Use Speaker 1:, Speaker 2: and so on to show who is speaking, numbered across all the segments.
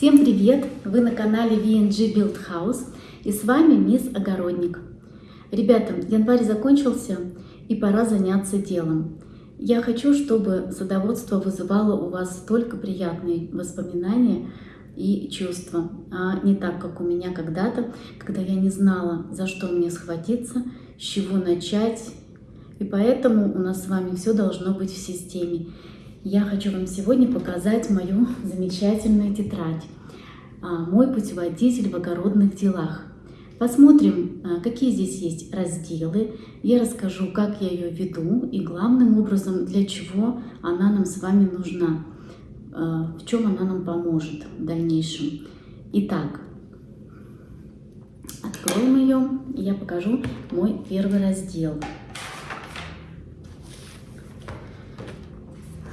Speaker 1: Всем привет! Вы на канале VNG Build House и с вами Мисс Огородник. Ребята, январь закончился и пора заняться делом. Я хочу, чтобы садоводство вызывало у вас только приятные воспоминания и чувства, а не так, как у меня когда-то, когда я не знала, за что мне схватиться, с чего начать. И поэтому у нас с вами все должно быть в системе. Я хочу вам сегодня показать мою замечательную тетрадь а, «Мой путеводитель в огородных делах». Посмотрим, а, какие здесь есть разделы. Я расскажу, как я ее веду и главным образом, для чего она нам с вами нужна, а, в чем она нам поможет в дальнейшем. Итак, откроем ее, и я покажу мой первый раздел –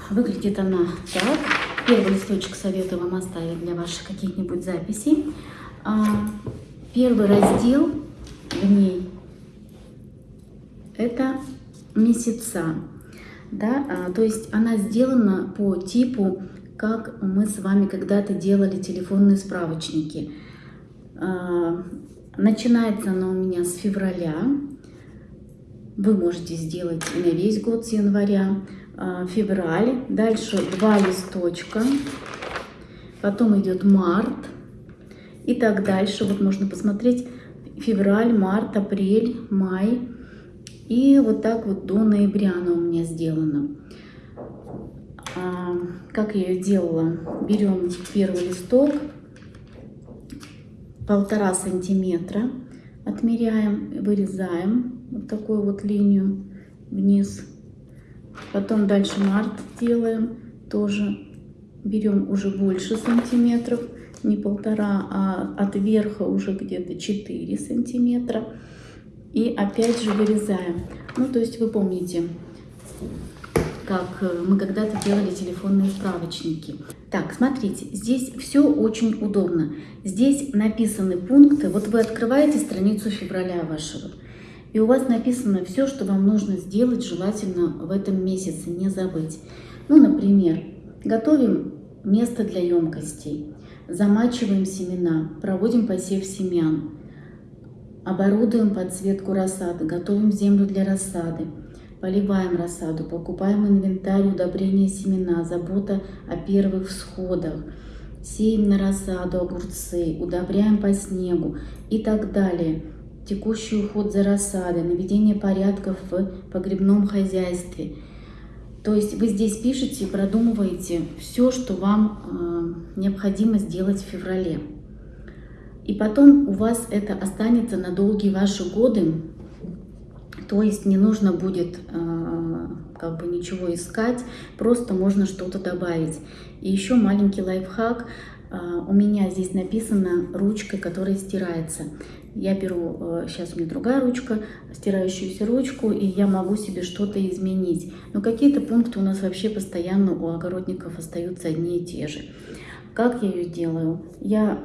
Speaker 1: Выглядит она так. Первый листочек советую вам оставить для ваших каких-нибудь записей. А, первый раздел в ней это месяца. Да? А, то есть она сделана по типу, как мы с вами когда-то делали телефонные справочники. А, начинается она у меня с февраля. Вы можете сделать и на весь год с января. А, февраль, дальше два листочка, потом идет март и так дальше. Вот можно посмотреть февраль, март, апрель, май. И вот так вот до ноября она у меня сделана. А, как я ее делала? Берем первый листок, полтора сантиметра, отмеряем, вырезаем вот такую вот линию вниз Потом дальше март делаем, тоже берем уже больше сантиметров, не полтора, а от верха уже где-то 4 сантиметра. И опять же вырезаем. Ну, то есть вы помните, как э, мы когда-то делали телефонные справочники. Так, смотрите, здесь все очень удобно. Здесь написаны пункты. Вот вы открываете страницу февраля вашего. И у вас написано все, что вам нужно сделать, желательно в этом месяце, не забыть. Ну, например, готовим место для емкостей, замачиваем семена, проводим посев семян, оборудуем подсветку рассады, готовим землю для рассады, поливаем рассаду, покупаем инвентарь, удобрения семена, забота о первых всходах, сеем на рассаду огурцы, удобряем по снегу и так далее – текущий уход за рассадой, наведение порядков в погребном хозяйстве. То есть вы здесь пишете и продумываете все, что вам э, необходимо сделать в феврале. И потом у вас это останется на долгие ваши годы, то есть не нужно будет э, как бы ничего искать, просто можно что-то добавить. И еще маленький лайфхак. Э, у меня здесь написано ручкой, которая стирается я беру, сейчас э, у меня другая ручка, стирающуюся ручку, и я могу себе что-то изменить. Но какие-то пункты у нас вообще постоянно у огородников остаются одни и те же. Как я ее делаю? Я,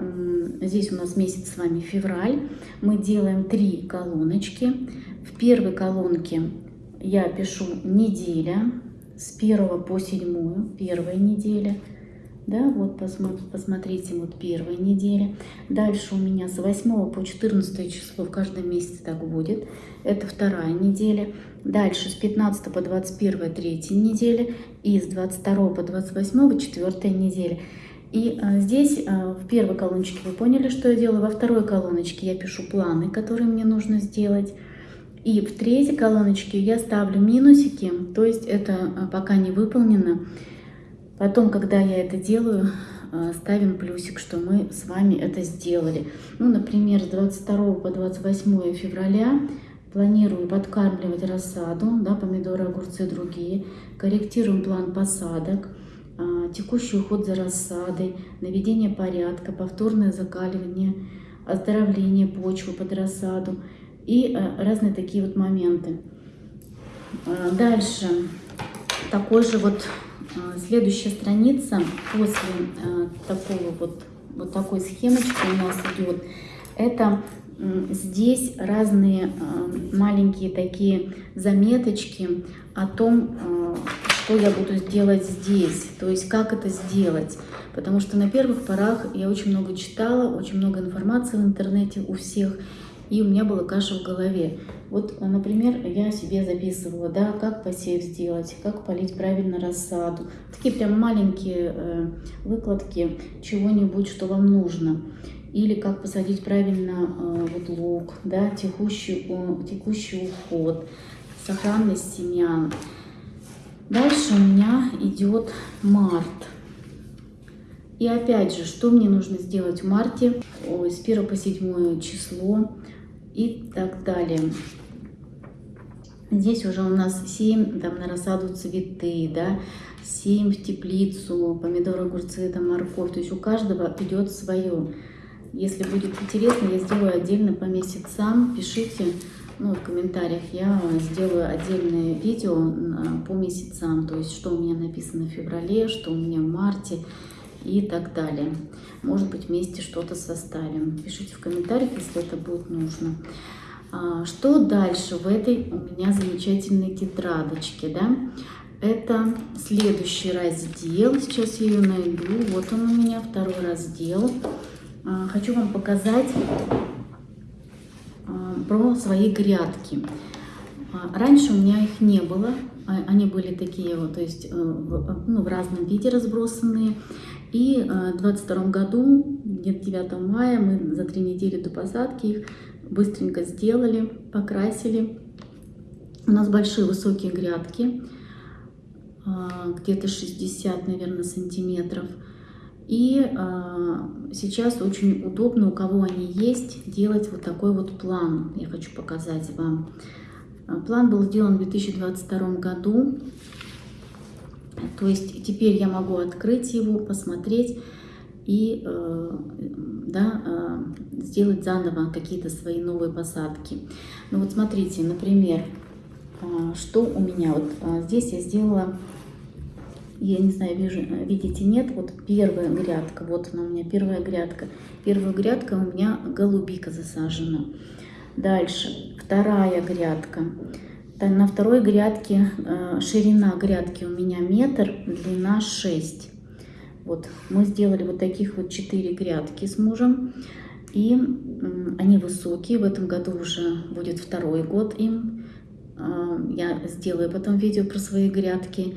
Speaker 1: здесь у нас месяц с вами февраль, мы делаем три колоночки. В первой колонке я пишу неделя, с 1 по 7, первая неделя – да, вот посмотрите, вот первая неделя. Дальше у меня с 8 по 14 число в каждом месяце так будет. Это вторая неделя. Дальше с 15 по 21 третья неделя. И с 22 по 28 четвертая неделя. И а, здесь а, в первой колоночке вы поняли, что я делаю. Во второй колоночке я пишу планы, которые мне нужно сделать. И в третьей колоночке я ставлю минусики, то есть это а, пока не выполнено. Потом, когда я это делаю, э, ставим плюсик, что мы с вами это сделали. Ну, например, с 22 по 28 февраля планирую подкармливать рассаду, да, помидоры, огурцы, другие. Корректируем план посадок, э, текущий уход за рассадой, наведение порядка, повторное закаливание, оздоровление почвы под рассаду и э, разные такие вот моменты. Дальше такой же вот следующая страница после а, такого вот, вот такой схемочки у нас идет. Это здесь разные а, маленькие такие заметочки о том, что я буду делать здесь, то есть как это сделать. Потому что на первых порах я очень много читала, очень много информации в интернете у всех, и у меня была каша в голове. Вот, например, я себе записывала, да, как посев сделать, как полить правильно рассаду. Такие прям маленькие э, выкладки чего-нибудь, что вам нужно. Или как посадить правильно э, вот лук, да, текущий, э, текущий уход, сохранность семян. Дальше у меня идет март. И опять же, что мне нужно сделать в марте, с 1 по 7 число и так далее. Здесь уже у нас 7 там, на рассаду цветы, да, 7 в теплицу, помидоры, огурцы, там, морковь. То есть у каждого идет свое. Если будет интересно, я сделаю отдельно по месяцам. Пишите ну, в комментариях, я сделаю отдельное видео по месяцам. То есть что у меня написано в феврале, что у меня в марте и так далее. Может быть, вместе что-то составим. Пишите в комментариях, если это будет нужно. А, что дальше в этой у меня замечательной тетрадочке, да? Это следующий раздел. Сейчас я ее найду. Вот он у меня, второй раздел. А, хочу вам показать а, про свои грядки. Раньше у меня их не было. Они были такие вот, то есть э, ну, в разном виде разбросанные. И э, в 22 году, где-то 9 мая, мы за три недели до посадки их быстренько сделали, покрасили. У нас большие высокие грядки, э, где-то 60, наверное, сантиметров. И э, сейчас очень удобно, у кого они есть, делать вот такой вот план. Я хочу показать вам. План был сделан в 2022 году. То есть теперь я могу открыть его, посмотреть и э, да, э, сделать заново какие-то свои новые посадки. Ну вот смотрите, например, э, что у меня. Вот здесь я сделала, я не знаю, вижу, видите, нет, вот первая грядка, вот она у меня первая грядка. Первая грядка у меня голубика засажена. Дальше вторая грядка. На второй грядке ширина грядки у меня метр, длина 6. Вот мы сделали вот таких вот 4 грядки с мужем. И они высокие, в этом году уже будет второй год им. Э, я сделаю потом видео про свои грядки.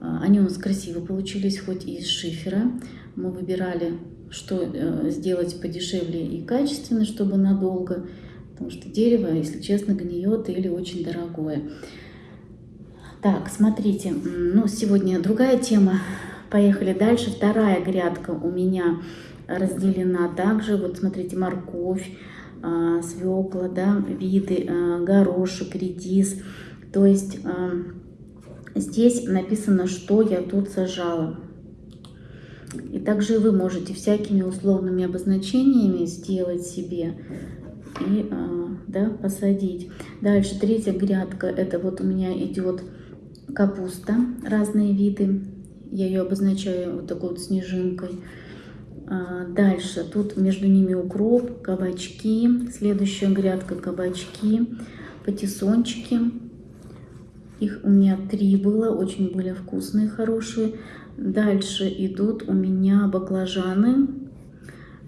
Speaker 1: Э, они у нас красиво получились, хоть и из шифера. Мы выбирали, что сделать подешевле и качественно, чтобы надолго. Потому что дерево, если честно, гниет или очень дорогое. Так, смотрите, ну сегодня другая тема. Поехали дальше. Вторая грядка у меня разделена также. Вот смотрите, морковь, а, свекла, да, виды, а, горошек, редис. То есть а, здесь написано, что я тут сажала. И также вы можете всякими условными обозначениями сделать себе и да, посадить. Дальше третья грядка, это вот у меня идет капуста, разные виды. Я ее обозначаю вот такой вот снежинкой. А, дальше тут между ними укроп, кабачки. Следующая грядка кабачки, патиссончики. Их у меня три было, очень были вкусные, хорошие. Дальше идут у меня баклажаны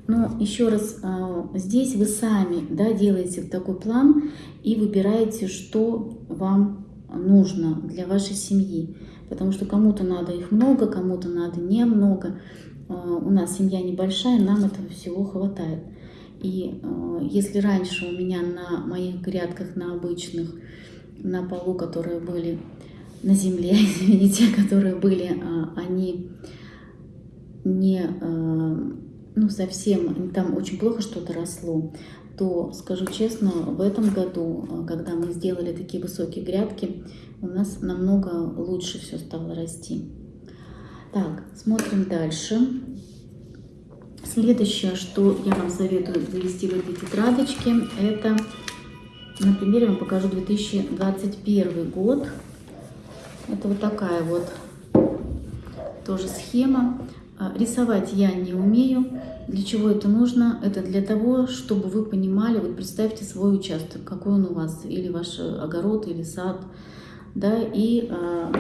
Speaker 1: но еще раз, а, здесь вы сами да, делаете такой план и выбираете, что вам нужно для вашей семьи. Потому что кому-то надо их много, кому-то надо немного. А, у нас семья небольшая, нам этого всего хватает. И а, если раньше у меня на моих грядках, на обычных, на полу, которые были на земле, извините, которые были, они не ну, совсем там очень плохо что-то росло, то, скажу честно, в этом году, когда мы сделали такие высокие грядки, у нас намного лучше все стало расти. Так, смотрим дальше. Следующее, что я вам советую завести в этой тетрадочке, это, например, я вам покажу 2021 год. Это вот такая вот тоже схема. А, рисовать я не умею. Для чего это нужно? Это для того, чтобы вы понимали, вот представьте свой участок, какой он у вас, или ваш огород, или сад, да, и э,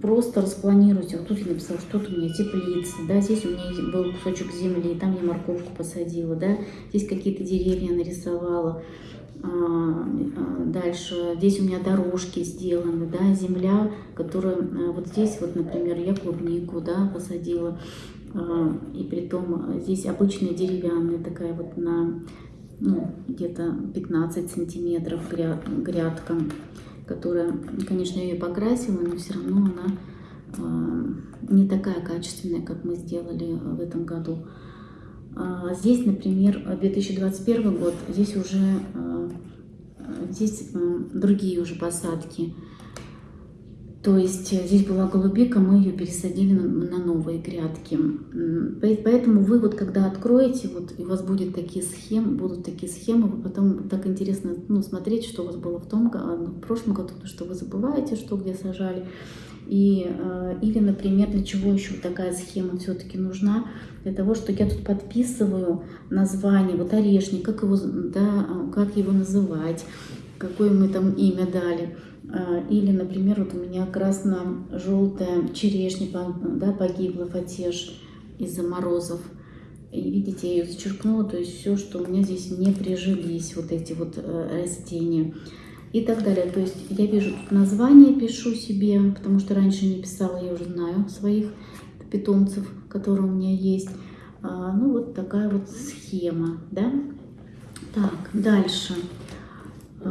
Speaker 1: просто распланируйте. Вот тут я написала, что тут у меня теплица, да, здесь у меня был кусочек земли, там я морковку посадила, да, здесь какие-то деревья нарисовала. А, а, дальше здесь у меня дорожки сделаны, да, земля, которая а, вот здесь вот, например, я клубнику, да, посадила, и при том здесь обычная деревянная такая вот на ну, где-то 15 сантиметров грядка которая, конечно, ее покрасила, но все равно она э, не такая качественная, как мы сделали в этом году. А здесь, например, 2021 год, здесь уже здесь другие уже посадки. То есть э, здесь была голубика, мы ее пересадили на, новые грядки. Поэтому вы вот когда откроете, вот и у вас будет такие схемы, будут такие схемы, вы потом так интересно ну, смотреть, что у вас было в том году, в прошлом году, что вы забываете, что где сажали. И, э, или, например, для чего еще такая схема все-таки нужна? Для того, что я тут подписываю название, вот орешник, как его, да, как его называть, какое мы там имя дали. А, или, например, вот у меня красно-желтая черешня да, погибла, фатеж из-за морозов. И видите, я ее зачеркнула, то есть все, что у меня здесь не прижились, вот эти вот э, растения и так далее. То есть я вижу тут название, пишу себе, потому что раньше не писала, я уже знаю своих питомцев, которые у меня есть. А, ну, вот такая вот схема, да. Так, дальше. А,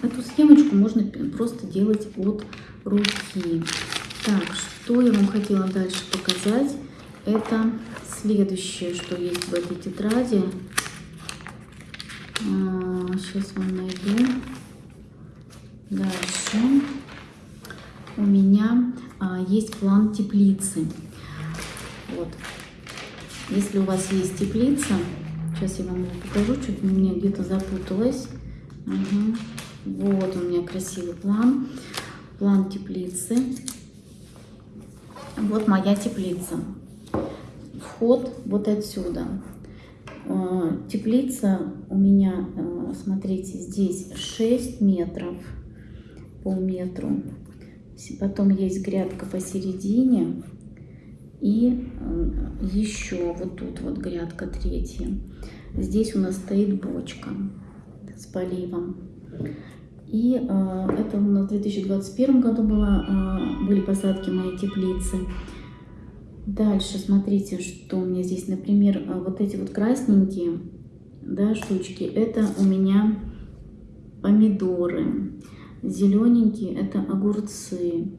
Speaker 1: Эту схемочку можно просто делать от руки. Так, что я вам хотела дальше показать, это следующее, что есть в этой тетради. Сейчас а, вам найду. Дальше у меня а, есть план теплицы. Вот. Если у вас есть теплица, сейчас я вам покажу, чуть меня где-то запуталась. Угу. Вот у меня красивый план. План теплицы. Вот моя теплица. Вход вот отсюда. А, теплица у меня, а, смотрите, здесь 6 метров, полметру. Потом есть грядка посередине. И а, еще вот тут вот грядка третья. Здесь у нас стоит бочка с поливом. И э, это у нас в 2021 году было, э, были посадки моей теплицы. Дальше смотрите, что у меня здесь, например, э, вот эти вот красненькие да, штучки, это у меня помидоры. Зелененькие это огурцы.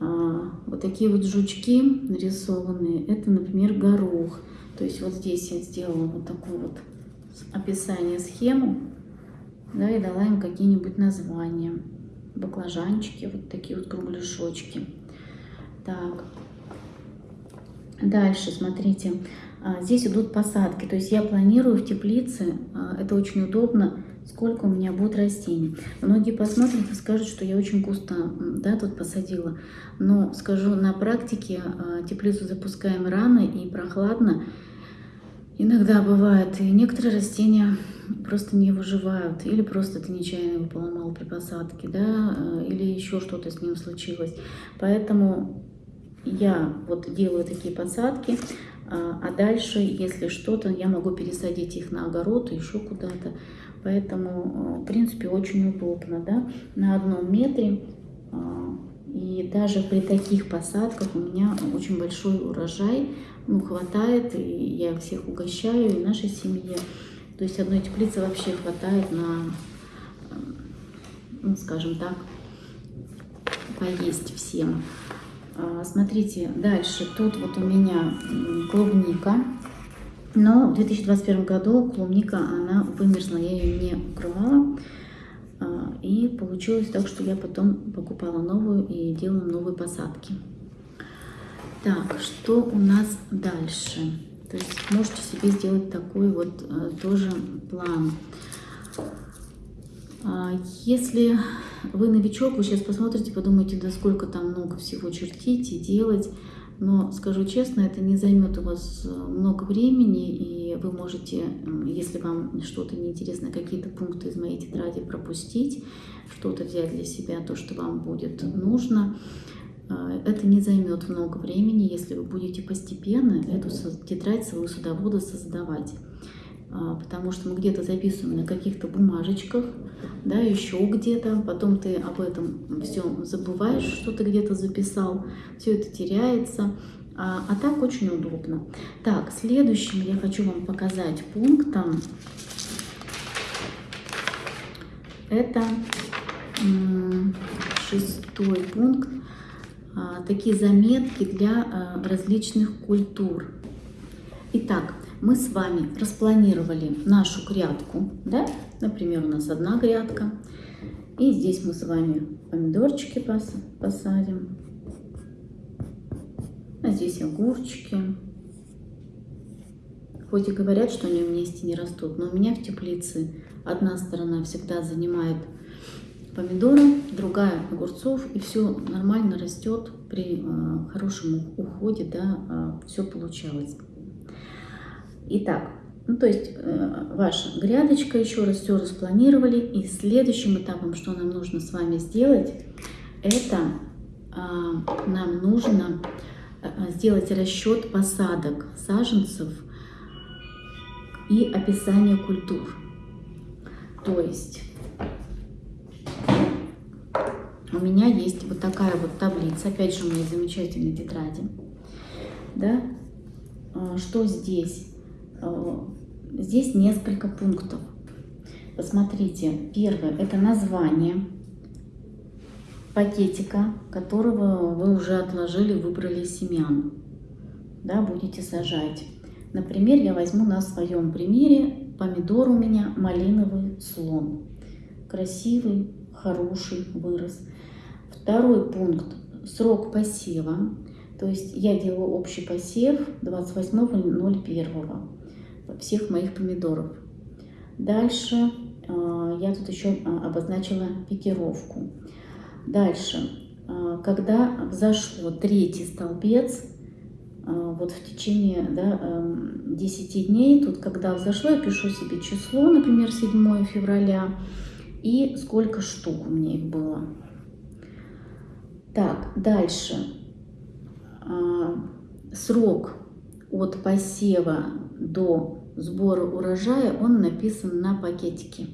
Speaker 1: А, вот такие вот жучки нарисованные, это, например, горох. То есть вот здесь я сделала вот такое вот описание, схему да, и дала им какие-нибудь названия. Баклажанчики, вот такие вот кругляшочки. Так, дальше, смотрите, а, здесь идут посадки, то есть я планирую в теплице, а, это очень удобно, сколько у меня будет растений. Многие посмотрят и скажут, что я очень густо да, тут посадила, но скажу, на практике а, теплицу запускаем рано и прохладно, Иногда бывает, и некоторые растения просто не выживают, или просто ты нечаянно его поломал при посадке, да, э, или еще что-то с ним случилось. Поэтому я вот делаю такие посадки, а, а дальше, если что-то, я могу пересадить их на огород, еще куда-то. Поэтому, э, в принципе, очень удобно, да, на одном метре. А, и даже при таких посадках у меня очень большой урожай, ну, хватает, и я всех угощаю, и нашей семье. То есть одной теплицы вообще хватает на, ну, скажем так, поесть всем. А, смотрите, дальше. Тут вот у меня клубника. Но в 2021 году клубника, она вымерзла, я ее не укрывала. А, и получилось так, что я потом покупала новую и делала новые посадки. Так, что у нас дальше? То есть можете себе сделать такой вот э, тоже план. А, если вы новичок, вы сейчас посмотрите, подумаете, да сколько там много всего чертить и делать. Но скажу честно, это не займет у вас много времени, и вы можете, если вам что-то неинтересно, какие-то пункты из моей тетради пропустить, что-то взять для себя, то, что вам будет нужно. А, это не займет много времени, если вы будете постепенно эту тетрадь своего садовода создавать. А, потому что мы где-то записываем на каких-то бумажечках, да, еще где-то, потом ты об этом все забываешь, что ты где-то записал, все это теряется, а, а так очень удобно. Так, следующим я хочу вам показать пунктом, это шестой пункт, такие заметки для различных культур. Итак, мы с вами распланировали нашу грядку, да? Например, у нас одна грядка. И здесь мы с вами помидорчики посадим. А здесь огурчики. Хоть и говорят, что они вместе не растут, но у меня в теплице одна сторона всегда занимает помидоры, другая огурцов, и все нормально растет при э, хорошем уходе, да, э, все получалось. Итак, ну, то есть э, ваша грядочка, еще раз все распланировали. И следующим этапом, что нам нужно с вами сделать, это э, нам нужно э, сделать расчет посадок саженцев и описание культур. То есть у меня есть вот такая вот таблица, опять же у меня замечательные тетради. Да? Э, что здесь? Э, здесь несколько пунктов. Посмотрите, первое – это название пакетика, которого вы уже отложили, выбрали семян. Да, будете сажать. Например, я возьму на своем примере помидор у меня малиновый слон. Красивый, хороший вырос. Второй пункт – срок посева. То есть я делаю общий посев 28.01 всех моих помидоров. Дальше э, я тут еще э, обозначила пикировку. Дальше, э, когда взошло третий столбец, вот в течение да, 10 эм, дней, тут когда взошло, я пишу себе число, например, 7 февраля, и сколько штук у меня их было. Так, дальше. Срок от посева до сбора урожая, он написан на пакетике.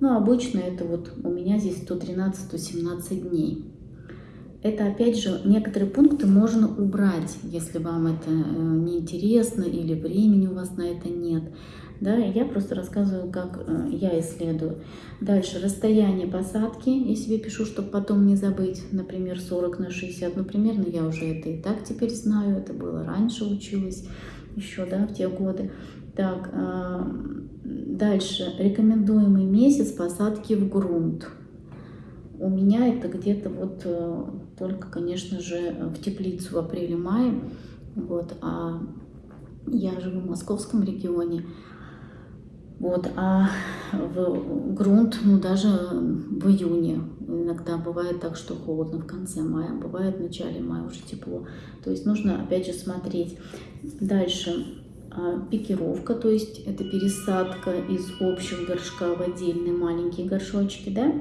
Speaker 1: Ну, обычно это вот у меня здесь 113-117 дней. Это, опять же, некоторые пункты можно убрать, если вам это э, неинтересно или времени у вас на это нет. Да, я просто рассказываю, как э, я исследую. Дальше, расстояние посадки. Я себе пишу, чтобы потом не забыть, например, 40 на 60. Ну, примерно я уже это и так теперь знаю. Это было раньше училась еще, да, в те годы. Так, а, дальше. Рекомендуемый месяц посадки в грунт. У меня это где-то вот э, только, конечно же, в теплицу в апреле-мае. Вот, а я живу в московском регионе. Вот, а в грунт, ну, даже в июне. Иногда бывает так, что холодно в конце мая, бывает в начале мая уже тепло. То есть нужно, опять же, смотреть. Дальше а, пикировка, то есть это пересадка из общего горшка в отдельные маленькие горшочки, да.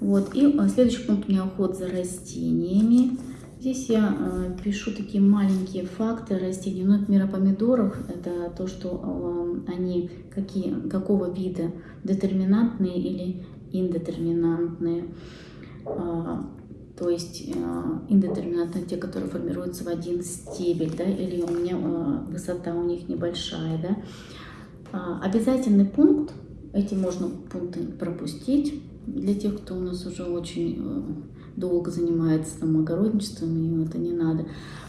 Speaker 1: Вот, и а, следующий пункт у меня уход за растениями. Здесь я э, пишу такие маленькие факты растений. Ну, например, о помидорах. Это то, что э, они какие, какого вида, детерминантные или индетерминантные. Э, то есть э, индетерминантные те, которые формируются в один стебель, да, или у меня высота у них небольшая, да. Э, обязательный пункт, эти можно пункты пропустить для тех, кто у нас уже очень долго занимается там, огородничеством, и это не надо,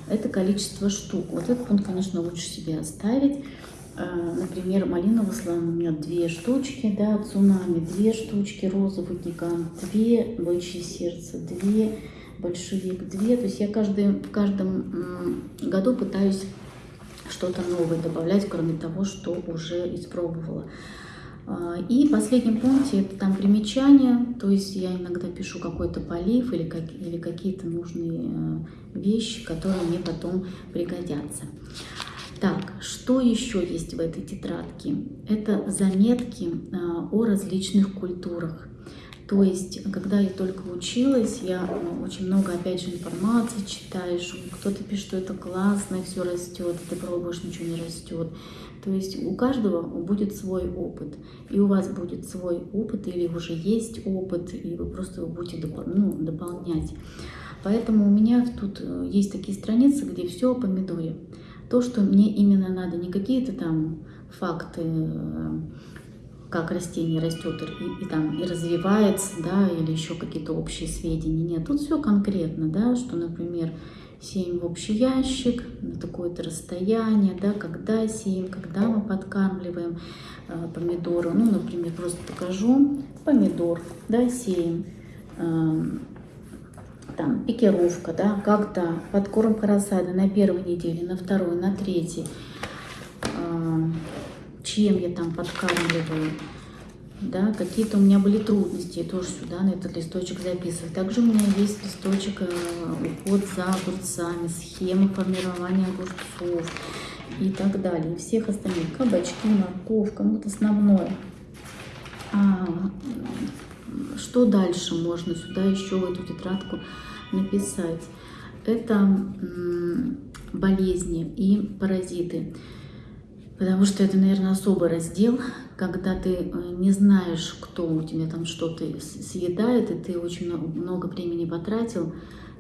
Speaker 1: это количество штук. Вот этот пункт, конечно, лучше себе оставить. А, например, малиновый слон у меня две штучки, да, цунами две штучки, розовый гигант две, бычье сердце две, большевик две. То есть я каждый, в каждом году пытаюсь что-то новое добавлять, кроме того, что уже испробовала. А, и в последнем это там примечания, то есть я иногда пишу какой-то полив или, как, или какие-то нужные э, вещи, которые мне потом пригодятся. Так, что еще есть в этой тетрадке? Это заметки а, о различных культурах. То есть, когда я только училась, я ну, очень много, опять же, информации читаешь, кто-то пишет, что это классно, все растет, ты пробуешь, ничего не растет. То есть у каждого будет свой опыт, и у вас будет свой опыт, или уже есть опыт, и вы просто его будете допол ну, дополнять. Поэтому у меня тут э, есть такие страницы, где все о помидоре. То, что мне именно надо, не какие-то там факты, э, как растение растет и, и там и развивается, да, или еще какие-то общие сведения. Нет, тут все конкретно, да, что, например, сеем в общий ящик на такое-то расстояние, да, когда сеем, когда мы подкармливаем э, помидоры. Ну, например, просто покажу помидор, да, сеем, э, там, пикировка, да, когда подкормка рассады на первой неделе, на второй, на третьей, э, чем я там подкармливаю, да, какие-то у меня были трудности, я тоже сюда на этот листочек записываю. Также у меня есть листочек э, уход за огурцами, схема формирования огурцов и так далее. И всех остальных, кабачки, морковка, ну вот основное. А, что дальше можно сюда еще в эту тетрадку написать? Это болезни и паразиты. Потому что это, наверное, особый раздел, когда ты э, не знаешь, кто у тебя там что-то съедает, и ты очень много времени потратил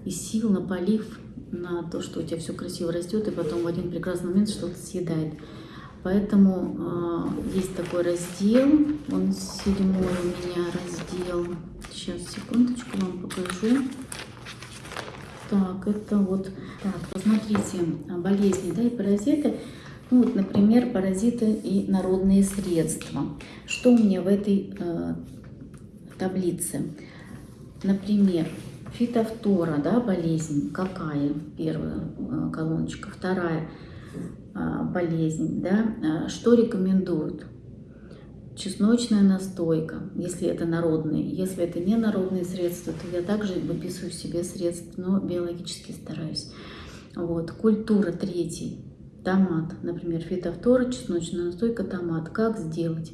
Speaker 1: и сил на полив, на то, что у тебя все красиво растет, и потом в один прекрасный момент что-то съедает. Поэтому э, есть такой раздел, он седьмой у меня раздел. Сейчас, секундочку, вам покажу. Так, это вот, так, посмотрите, болезни, да, и паразиты. Ну, вот, например, паразиты и народные средства. Что у меня в этой э, таблице? Например, фитофтора, да, болезнь, какая? Первая э, колоночка. Вторая э, болезнь, да, э, что рекомендуют? Чесночная настойка, если это народные. Если это не народные средства, то я также выписываю себе средства, но биологически стараюсь. Вот. Культура третий Томат, например, фитофтора, чесночная настойка, томат. Как сделать?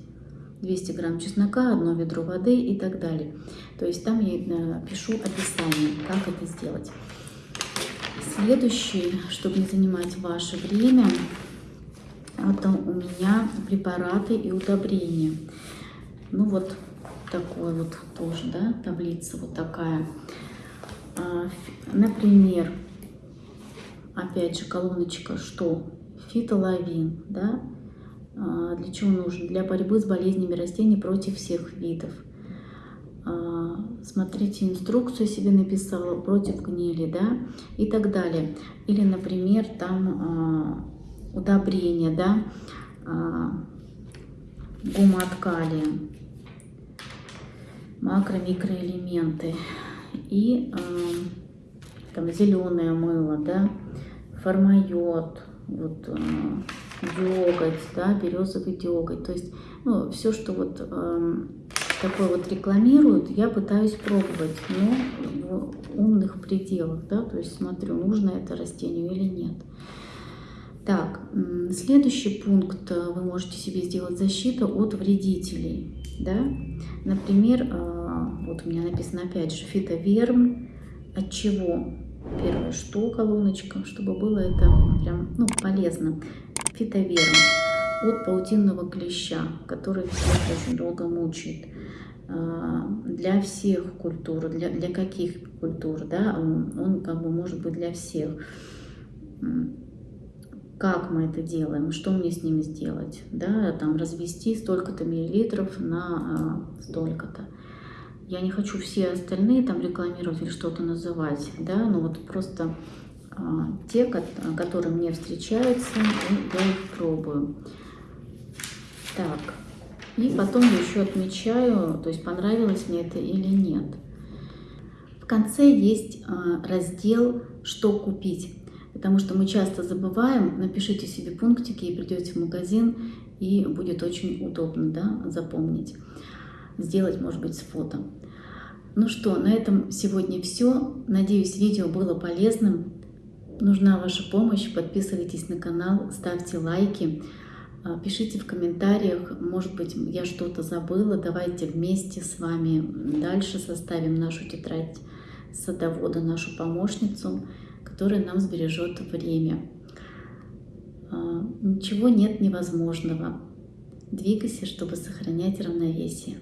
Speaker 1: 200 грамм чеснока, одно ведро воды и так далее. То есть там я э, пишу описание, как это сделать. Следующее, чтобы не занимать ваше время, это у меня препараты и удобрения. Ну вот такой вот тоже, да, таблица вот такая. А, например, опять же колоночка, что фитолавин, да, а, для чего нужен? Для борьбы с болезнями растений против всех видов. А, смотрите, инструкцию себе написала против гнили, да, и так далее. Или, например, там а, удобрение, да, гумат калия, макро-микроэлементы и там зеленое мыло, да, формайот, вот э, деготь, да, березовый деготь. То есть, ну, все, что вот э, такое вот рекламируют, я пытаюсь пробовать, но в умных пределах, да, то есть смотрю, нужно это растению или нет. Так, следующий пункт, э, вы можете себе сделать защиту от вредителей, да, например, э, вот у меня написано опять же фитоверм, от чего? Первое, что колоночка, чтобы было это прям ну, полезно. Фитоверм от паутинного клеща, который всех очень долго мучает. А, для всех культур, для, для каких культур, да, он, как бы может быть для всех. Как мы это делаем, что мне с ними сделать, да, там развести столько-то миллилитров на а, столько-то. Я не хочу все остальные там рекламировать или что-то называть, да, но вот просто а, те, которые мне встречаются, я их пробую. Так, и потом еще отмечаю, то есть понравилось мне это или нет. В конце есть а, раздел «Что купить?». потому что мы часто забываем, напишите себе пунктики и придете в магазин, и будет очень удобно да, запомнить. Сделать, может быть, с фото. Ну что, на этом сегодня все. Надеюсь, видео было полезным. Нужна ваша помощь. Подписывайтесь на канал, ставьте лайки. А, пишите в комментариях, может быть, я что-то забыла. Давайте вместе с вами дальше составим нашу тетрадь садовода, нашу помощницу, которая нам сбережет время. А, ничего нет невозможного. Двигайся, чтобы сохранять равновесие.